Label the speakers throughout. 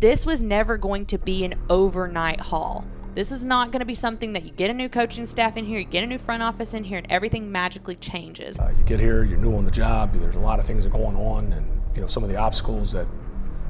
Speaker 1: this was never going to be an overnight haul. This is not going to be something that you get a new coaching staff in here, you get a new front office in here, and everything magically changes.
Speaker 2: Uh, you get here, you're new on the job, there's a lot of things that are going on, and you know some of the obstacles that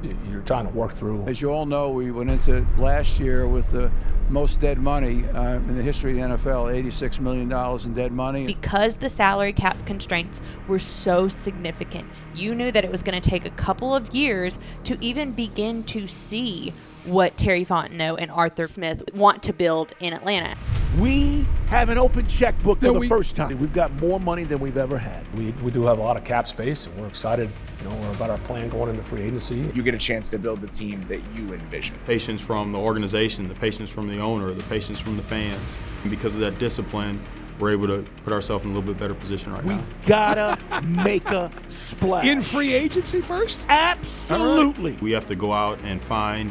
Speaker 2: you're trying to work through.
Speaker 3: As you all know, we went into last year with the most dead money uh, in the history of the NFL $86 million in dead money.
Speaker 1: Because the salary cap constraints were so significant, you knew that it was going to take a couple of years to even begin to see what Terry Fontenot and Arthur Smith want to build in Atlanta.
Speaker 4: We have an open checkbook for the
Speaker 5: we-
Speaker 4: first time. We've got more money than we've ever had.
Speaker 2: We, we do have a lot of cap space, and we're excited, you know, about our plan going into free agency.
Speaker 6: You get a chance to build the team that you envision.
Speaker 7: patience from the organization, the patience from the owner, the patience from the fans. And because of that discipline, we're able to put ourselves in a little bit better position right now.
Speaker 4: We've gotta make a splash.
Speaker 5: In free agency first?
Speaker 4: Absolutely.
Speaker 7: We have to go out and find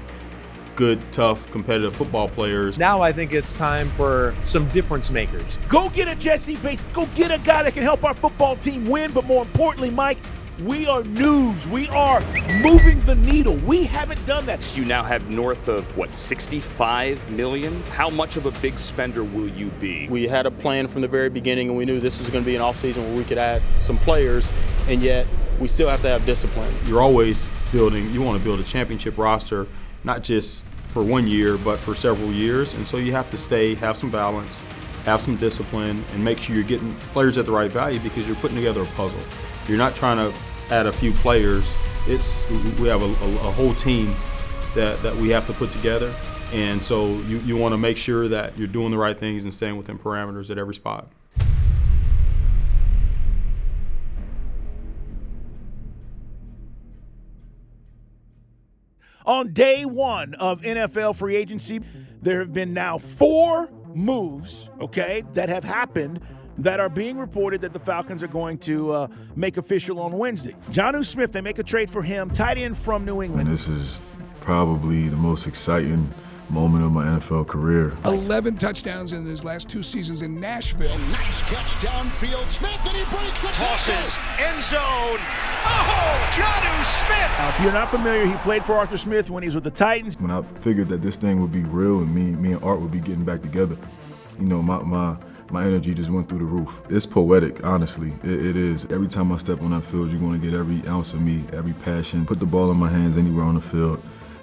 Speaker 7: good, tough, competitive football players.
Speaker 8: Now I think it's time for some difference makers.
Speaker 4: Go get a Jessie Bates. Go get a guy that can help our football team win. But more importantly, Mike, we are news. We are moving the needle. We haven't done that.
Speaker 9: You now have north of what 65 million. How much of a big spender will you be?
Speaker 7: We had a plan from the very beginning, and we knew this was going to be an offseason where we could add some players, and yet we still have to have discipline. You're always building, you want to build a championship roster, not just for one year, but for several years. And so you have to stay, have some balance, have some discipline, and make sure you're getting players at the right value because you're putting together a puzzle. You're not trying to add a few players. It's we have a, a, a whole team that, that we have to put together. And so you, you want to make sure that you're doing the right things and staying within parameters at every spot.
Speaker 4: On day one of NFL free agency, there have been now four moves, okay, that have happened that are being reported that the Falcons are going to uh, make official on Wednesday. Jonnu Smith, they make a trade for him, tight end from New
Speaker 10: And
Speaker 4: England.
Speaker 10: this is probably the most exciting moment of my NFL career.
Speaker 5: 11 touchdowns in his last two seasons in Nashville.
Speaker 11: Nice catch downfield. Smith, and he breaks a Tosses. End zone. Oh, Jonnu Smith.
Speaker 4: Now, if you're not familiar, he played for Arthur Smith when he was with the Titans.
Speaker 10: When I figured that this thing would be real and me, me and Art would be getting back together, you know, my, my, my energy just went through the roof. It's poetic, honestly. It, it is. Every time I step on that field, you're going to get every ounce of me, every passion. Put the ball in my hands anywhere on the field,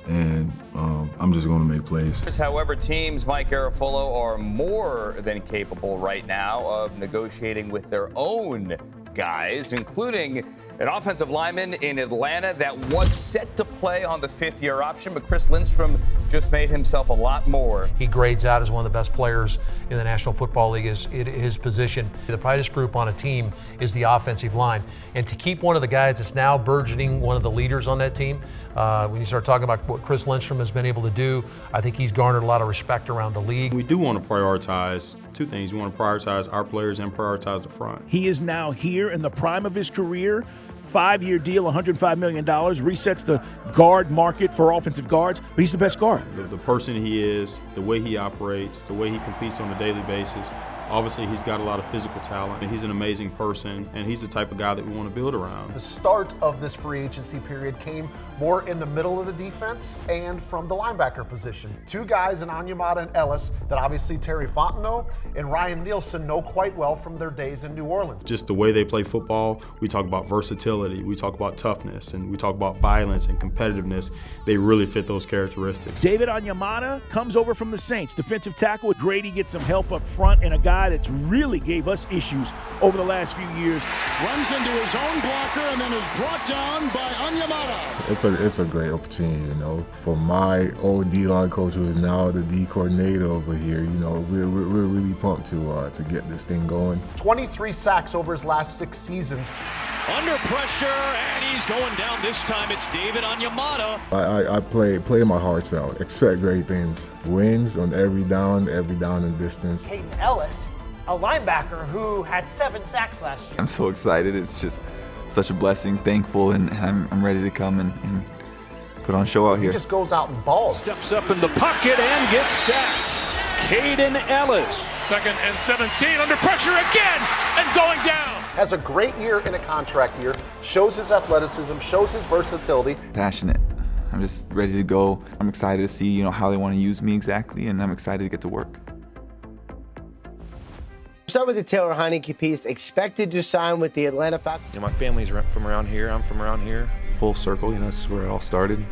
Speaker 10: and um, I'm just going to make plays.
Speaker 12: However, teams, Mike Garafolo, are more than capable right now of negotiating with their own guys, including an offensive lineman in Atlanta that was set to play on the fifth year option, but Chris Lindstrom just made himself a lot more.
Speaker 13: He grades out as one of the best players in the National Football League is in his position. The brightest group on a team is the offensive line. And to keep one of the guys that's now burgeoning one of the leaders on that team, uh, when you start talking about what Chris Lindstrom has been able to do, I think he's garnered a lot of respect around the league.
Speaker 7: We do want to prioritize two things. You want to prioritize our players and prioritize the front.
Speaker 4: He is now here in the prime of his career. Five year deal, $105 million, resets the guard market for offensive guards, but he's the best guard.
Speaker 7: The, the person he is, the way he operates, the way he competes on a daily basis. Obviously, he's got a lot of physical talent, and he's an amazing person, and he's the type of guy that we want to build around.
Speaker 14: The start of this free agency period came more in the middle of the defense and from the linebacker position. Two guys in Onyemata and Elliss that obviously Terry Fontenot and Ryan Nielsen know quite well from their days in New Orleans.
Speaker 7: Just the way they play football, we talk about versatility, we talk about toughness, and we talk about violence and competitiveness. They really fit those characteristics.
Speaker 4: David Onyemata comes over from the Saints, defensive tackle. Grady gets some help up front, and a guy that's really gave us issues over the last few years.
Speaker 11: Runs into his own blocker and then is brought down by Onyemata.
Speaker 10: It's a it's a great opportunity, you know, for my old D line coach who is now the D coordinator over here. You know, we're we're, we're really pumped to uh, to get this thing going.
Speaker 14: 23 sacks over his last six seasons.
Speaker 15: Under pressure, and he's going down. This time it's David Onyemata.
Speaker 10: I, I, I play play my hearts out. Expect great things. Wins on every down, every down and distance.
Speaker 16: Hayden Elliss, a linebacker who had seven sacks last year.
Speaker 17: I'm so excited. It's just such a blessing, thankful, and I'm, I'm ready to come and, and put on a show out
Speaker 14: He
Speaker 17: here.
Speaker 14: just goes out and balls.
Speaker 15: Steps up in the pocket and gets sacked. Kaden Elliss. Second and 17 under pressure again and going down.
Speaker 14: Has a great year in a contract year, shows his athleticism, shows his versatility.
Speaker 17: Passionate. I'm just ready to go. I'm excited to see, you know, how they want to use me exactly, and I'm excited to get to work.
Speaker 18: Start with the Taylor Heinicke piece. Expected to sign with the Atlanta Falcons.
Speaker 19: You know, my family's from around here. I'm from around here. Full circle, you know, this is where it all started.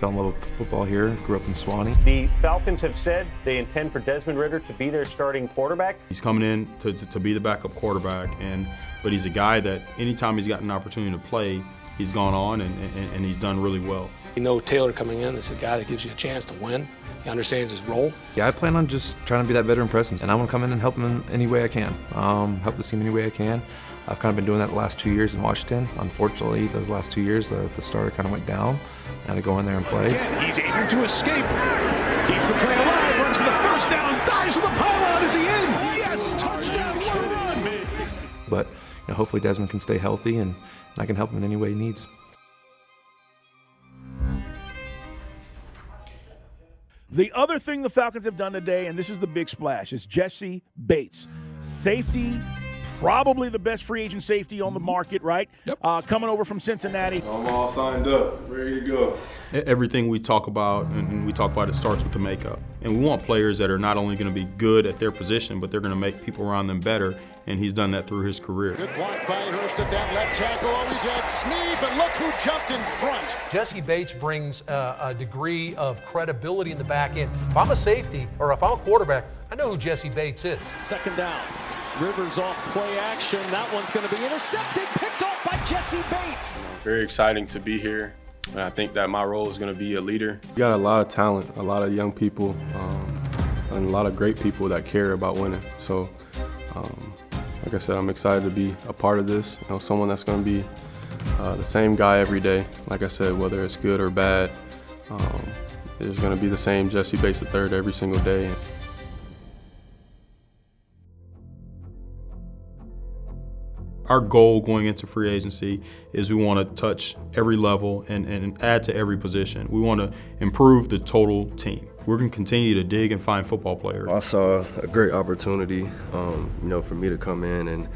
Speaker 19: Fell in love with football here. Grew up in Suwanee.
Speaker 20: The Falcons have said they intend for Desmond Ridder to be their starting quarterback.
Speaker 7: He's coming in to, to, to be the backup quarterback, and but he's a guy that anytime he's gotten an opportunity to play, he's gone on and, and, and he's done really well.
Speaker 2: You know Taylor coming in is a guy that gives you a chance to win. He understands his role.
Speaker 19: Yeah, I plan on just trying to be that veteran presence, and I want to come in and help him in any way I can. Um, help the team any way I can. I've kind of been doing that the last two years in Washington. Unfortunately, those last two years, the, the starter kind of went down. I had to go in there and play.
Speaker 11: Again, he's able to escape. Keeps the play alive, runs for the first down, dives for the pylon. Is he in? Yes, touchdown, one run.
Speaker 19: But you know, hopefully Desmond can stay healthy, and, and I can help him in any way he needs.
Speaker 4: The other thing the Falcons have done today, and this is the big splash, is Jessie Bates. Safety, probably the best free agent safety on the market, right? Yep. Uh, coming over from Cincinnati.
Speaker 10: I'm all signed up, ready to go.
Speaker 7: Everything we talk about, and we talk about it, starts with the makeup. And we want players that are not only going to be good at their position, but they're going to make people around them better. And he's done that through his career.
Speaker 11: Good block by Hurst at that left tackle. Always had Sneed, but look who jumped in front.
Speaker 13: Jessie Bates brings a, a degree of credibility in the back end. If I'm a safety or if I'm a quarterback, I know who Jessie Bates is.
Speaker 15: Second down. Rivers off play action. That one's going to be intercepted, picked off by Jessie Bates.
Speaker 21: Very exciting to be here. And I think that my role is going to be a leader. You got a lot of talent, a lot of young people, um, and a lot of great people that care about winning. So, um, like I said, I'm excited to be a part of this. You know, someone that's going to be uh, the same guy every day. Like I said, whether it's good or bad, um, there's going to be the same Jessie Bates III every single day.
Speaker 7: Our goal going into free agency is we want to touch every level and, and add to every position. We want to improve the total team. We're going to continue to dig and find football players.
Speaker 22: I saw a great opportunity, um, you know, for me to come in and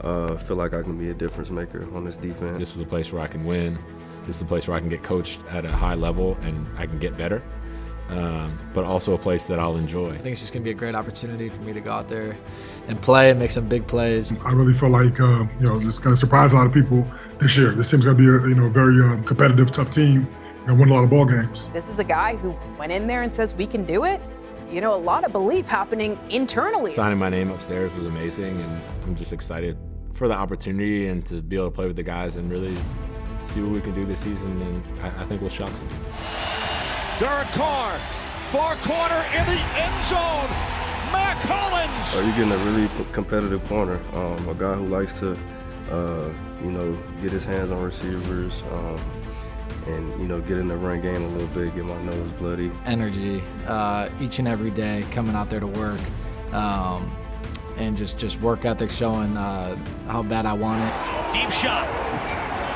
Speaker 22: uh, feel like I can be a difference maker on this defense.
Speaker 23: This is a place where I can win. This is a place where I can get coached at a high level and I can get better. Um, but also a place that I'll enjoy.
Speaker 24: I think it's just going to be a great opportunity for me to go out there and play and make some big plays.
Speaker 25: I really feel like uh, you know this going to surprise a lot of people this year. This team's going to be a you know very um, competitive, tough team and win a lot of ball games.
Speaker 26: This is a guy who went in there and says we can do it. You know, a lot of belief happening internally.
Speaker 23: Signing my name upstairs was amazing, and I'm just excited for the opportunity and to be able to play with the guys and really see what we can do this season. And I, I think we'll shock some.
Speaker 11: Derek Carr, far corner in the end zone. Mack Hollins.
Speaker 22: Are you getting a really competitive corner? Um, a guy who likes to, uh, you know, get his hands on receivers. Um, and you know get in the run game a little bit, get my nose bloody.
Speaker 24: Energy uh, each and every day, coming out there to work, um, and just just work ethic showing uh, how bad I want it.
Speaker 15: Deep shot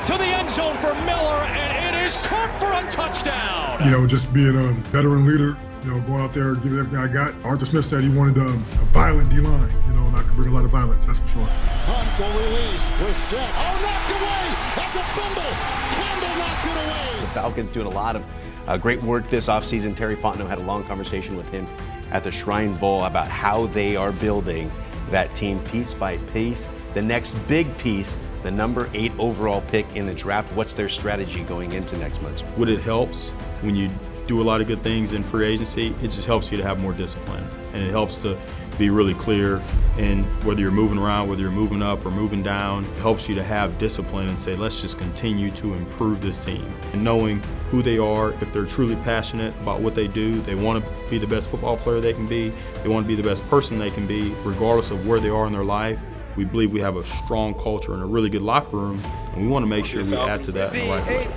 Speaker 15: to the end zone for Miller, and it is caught for a touchdown.
Speaker 25: You know, just being a veteran leader, you know, going out there, giving everything I got. Arthur Smith said he wanted um, a violent D line, you know, and I could bring a lot of violence, that's for sure.
Speaker 11: Hunt will release, Brissett. Oh, knocked away! That's a fumble! Campbell knocked it away!
Speaker 27: The Falcons doing a lot of uh, great work this offseason. Terry Fontenot had a long conversation with him at the Shrine Bowl about how they are building that team piece by piece. The next big piece the number eight overall pick in the draft. What's their strategy going into next month?
Speaker 7: What it helps when you do a lot of good things in free agency, it just helps you to have more discipline. And it helps to be really clear in whether you're moving around, whether you're moving up or moving down. It helps you to have discipline and say, let's just continue to improve this team. And knowing who they are, if they're truly passionate about what they do, they want to be the best football player they can be, they want to be the best person they can be, regardless of where they are in their life. We believe we have a strong culture and a really good locker room, and we want to make sure we add to that in the right way.